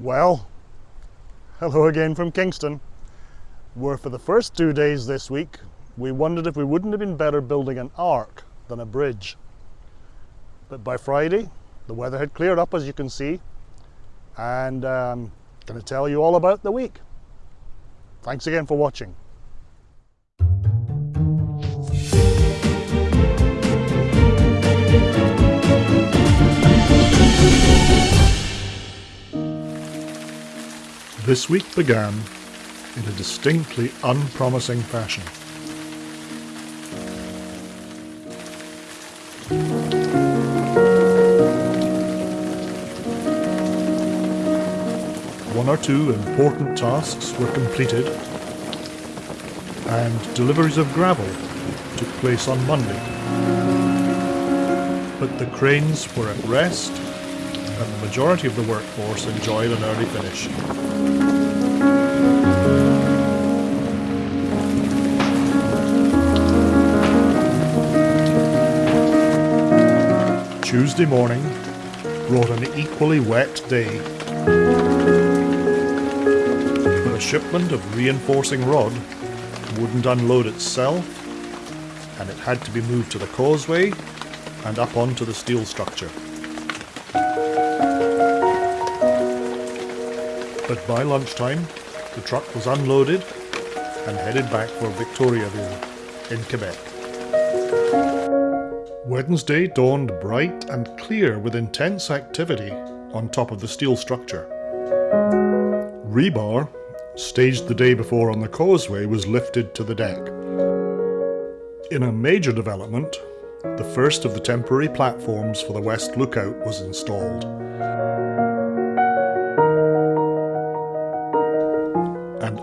Well, hello again from Kingston, where for the first two days this week we wondered if we wouldn't have been better building an ark than a bridge. But by Friday, the weather had cleared up as you can see, and I'm um, going to tell you all about the week. Thanks again for watching. This week began in a distinctly unpromising fashion. One or two important tasks were completed and deliveries of gravel took place on Monday. But the cranes were at rest majority of the workforce enjoyed an early finish. Tuesday morning brought an equally wet day. But a shipment of reinforcing rod wouldn't unload itself and it had to be moved to the causeway and up onto the steel structure. But by lunchtime, the truck was unloaded and headed back for Victoriaville in Quebec. Wednesday dawned bright and clear with intense activity on top of the steel structure. Rebar, staged the day before on the causeway, was lifted to the deck. In a major development, the first of the temporary platforms for the West Lookout was installed.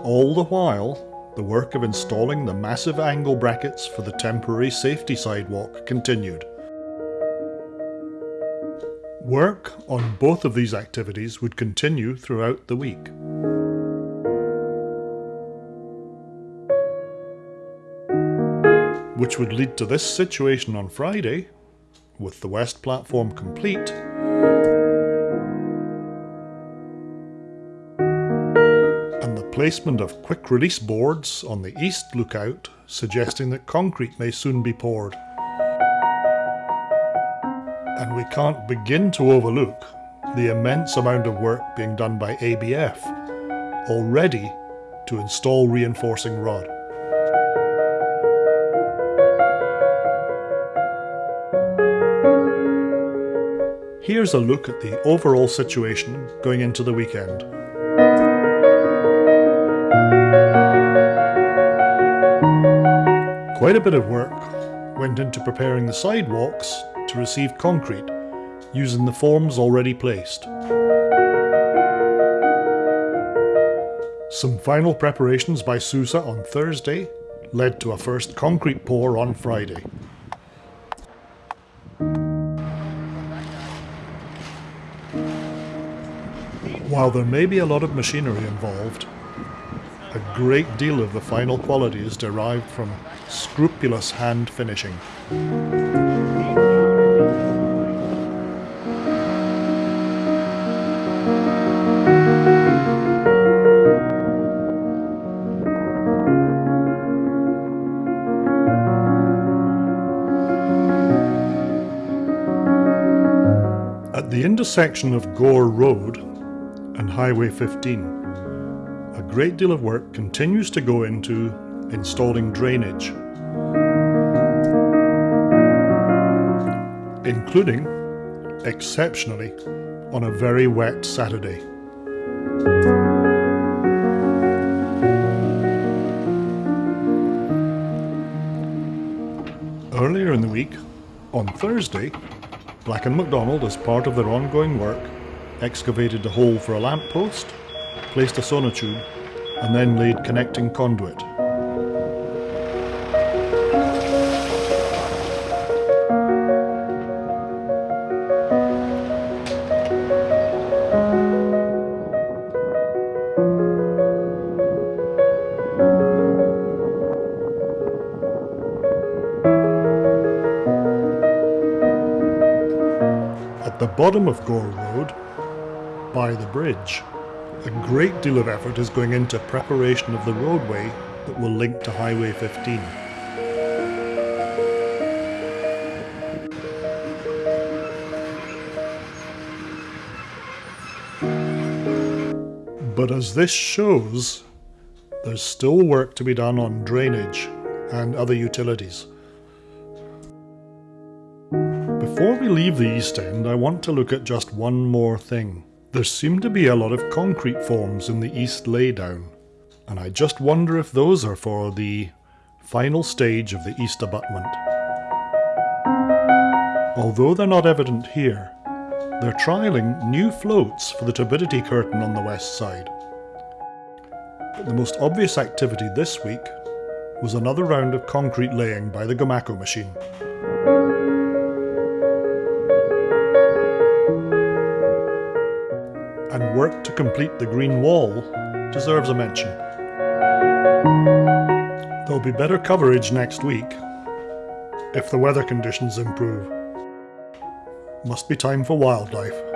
All the while, the work of installing the massive angle brackets for the temporary safety sidewalk continued. Work on both of these activities would continue throughout the week. Which would lead to this situation on Friday, with the west platform complete, placement of quick release boards on the east lookout suggesting that concrete may soon be poured. And we can't begin to overlook the immense amount of work being done by ABF already to install reinforcing rod. Here's a look at the overall situation going into the weekend. Quite a bit of work went into preparing the sidewalks to receive concrete using the forms already placed. Some final preparations by Sousa on Thursday led to a first concrete pour on Friday. While there may be a lot of machinery involved, great deal of the final quality is derived from scrupulous hand finishing. At the intersection of Gore Road and Highway 15, a great deal of work continues to go into installing drainage, including, exceptionally, on a very wet Saturday. Earlier in the week, on Thursday, Black & McDonald, as part of their ongoing work, excavated a hole for a lamppost placed a sonotube, and then laid connecting conduit. At the bottom of Gore Road, by the bridge, A great deal of effort is going into preparation of the roadway that will link to Highway 15. But as this shows, there's still work to be done on drainage and other utilities. Before we leave the East End, I want to look at just one more thing. There seem to be a lot of concrete forms in the east laydown, and I just wonder if those are for the final stage of the east abutment. Although they're not evident here, they're trialling new floats for the turbidity curtain on the west side. But the most obvious activity this week was another round of concrete laying by the Gomaco machine. Work to complete the green wall deserves a mention. There'll be better coverage next week if the weather conditions improve. Must be time for wildlife.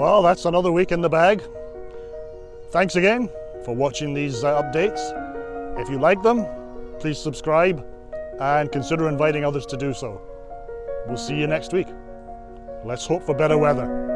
Well, that's another week in the bag. Thanks again for watching these uh, updates. If you like them, please subscribe and consider inviting others to do so. We'll see you next week. Let's hope for better weather.